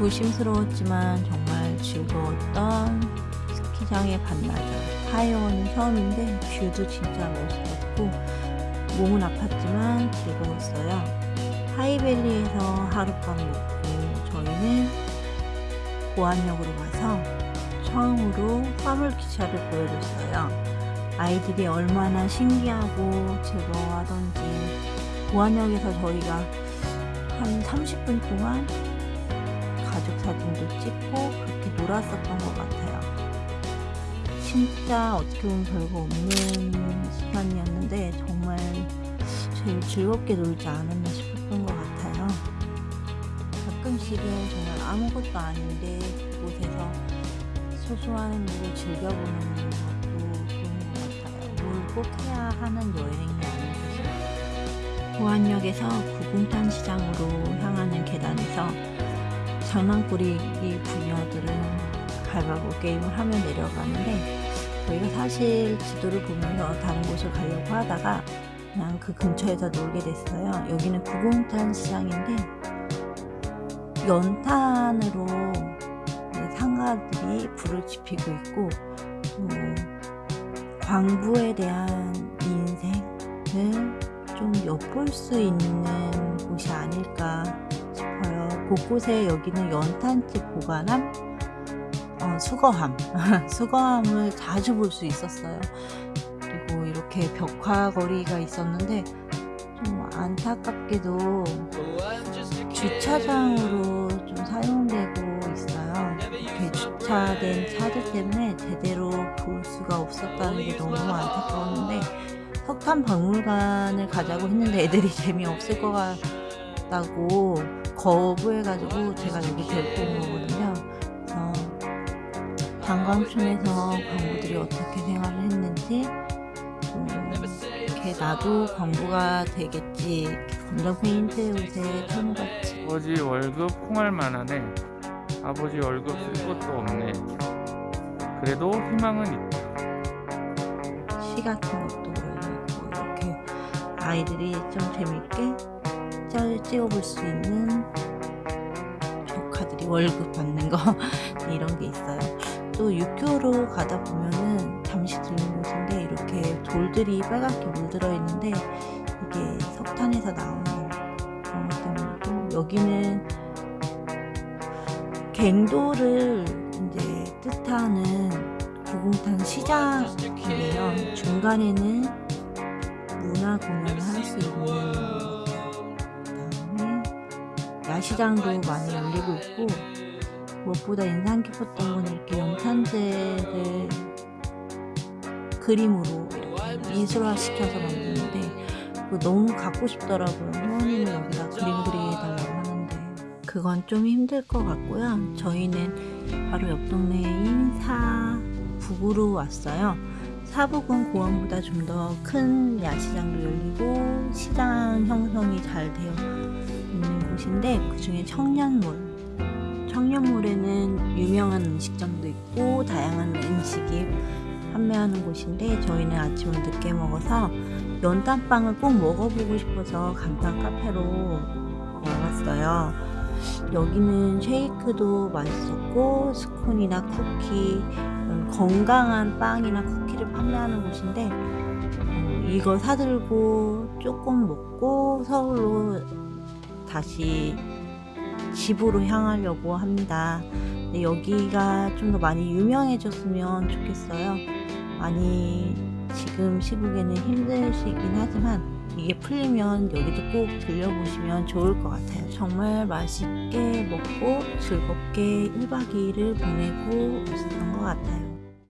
조심스러웠지만 정말 즐거웠던 스키장의 반나절. 타이어는 처음인데 view도 진짜 멋있었고 몸은 아팠지만 즐거웠어요. 하이밸리에서 하룻밤 묵고 저희는 보안역으로 가서 처음으로 화물기차를 보여줬어요. 아이들이 얼마나 신기하고 즐거워하던지 보안역에서 저희가 한 30분 동안 가족 사진도 찍고 그렇게 놀았었던 것 같아요. 진짜 어떻게 보면 별거 없는 시간이었는데 정말 제일 즐겁게 놀지 않았나 싶었던 것 같아요. 가끔씩은 정말 아무것도 아닌데 그곳에서 소소한 일을 즐겨보는 것도 좋은 것 같아요. 뭘 꼭 해야 하는 여행이 아니듯이 보안역에서 구공탄 시장으로 향하는 계단에서 장난꾸러기 부녀들은 가위바위보 게임을 하며 내려가는데 저희가 사실 지도를 보면서 다른 곳을 가려고 하다가 그냥 그 근처에서 놀게 됐어요. 여기는 구공탄 시장인데 연탄으로 상가들이 불을 지피고 있고 또 광부에 대한 인생을 좀 엿볼 수 있는 곳이 아닐까 곳곳에 여기는 연탄집 보관함 어, 수거함. 수거함을 자주 볼 수 있었어요. 그리고 이렇게 벽화거리가 있었는데 좀 안타깝게도 주차장으로 좀 사용되고 있어요. 이렇게 주차된 차들 때문에 제대로 볼 수가 없었다는 게 너무 안타까웠는데 석탄 박물관을 가자고 했는데 애들이 재미없을 것 같다고 거부해가지고 제가 여기 데리고 온 거거든요. 그래서 관광촌에서 광부들이 어떻게 생활을 했는지 음, 이렇게 나도 광부가 되겠지 검정 페인트 옷에 천우같이 아버지 월급 콩알만 하네. 아버지 월급 쓸 것도 없네. 그래도 희망은 있다. 시 같은 것도 이렇게 아이들이 좀 재밌게 짤 찍어볼 수 있는 조카들이 월급 받는 거 이런 게 있어요. 또 육교로 가다 보면은 잠시 들는 곳인데 이렇게 돌들이 빨갛게 물들어 있는데 이게 석탄에서 나오는 그런 것 때문에 또 여기는 갱도를 이제 뜻하는 구공탄 시장이에요. 중간에는 문화 공연을 할 수 있는 시장도 많이 열리고 있고 무엇보다 인상 깊었던 건 이렇게 연탄재를 그림으로 이렇게 미술화 시켜서 만드는데 너무 갖고 싶더라고요. 회원님이 여기다 그림 그리해달라고 하는데. 그건 좀 힘들 것 같고요. 저희는 바로 옆 동네인 사북으로 왔어요 사북은 고원보다 좀 더 큰 야시장도 열리고 시장 형성이 잘 되어 있는 곳인데 그 중에 청년몰. 청년몰에는 유명한 음식점도 있고 다양한 음식이 판매하는 곳인데 저희는 아침을 늦게 먹어서 연탄빵을 꼭 먹어보고 싶어서 간판 카페로 나왔어요. 여기는 쉐이크도 맛있었고 스콘이나 쿠키 건강한 빵이나 쿠키를 판매하는 곳인데 어, 이거 사들고 조금 먹고 서울로 다시 집으로 향하려고 합니다. 여기가 좀 더 많이 유명해졌으면 좋겠어요. 많이 지금 시국에는 힘드시긴 하지만 이게 풀리면 여기도 꼭 들려보시면 좋을 것 같아요. 정말 맛있게 먹고 즐겁게 1박 2일을 보내고 있었던 것 같아요.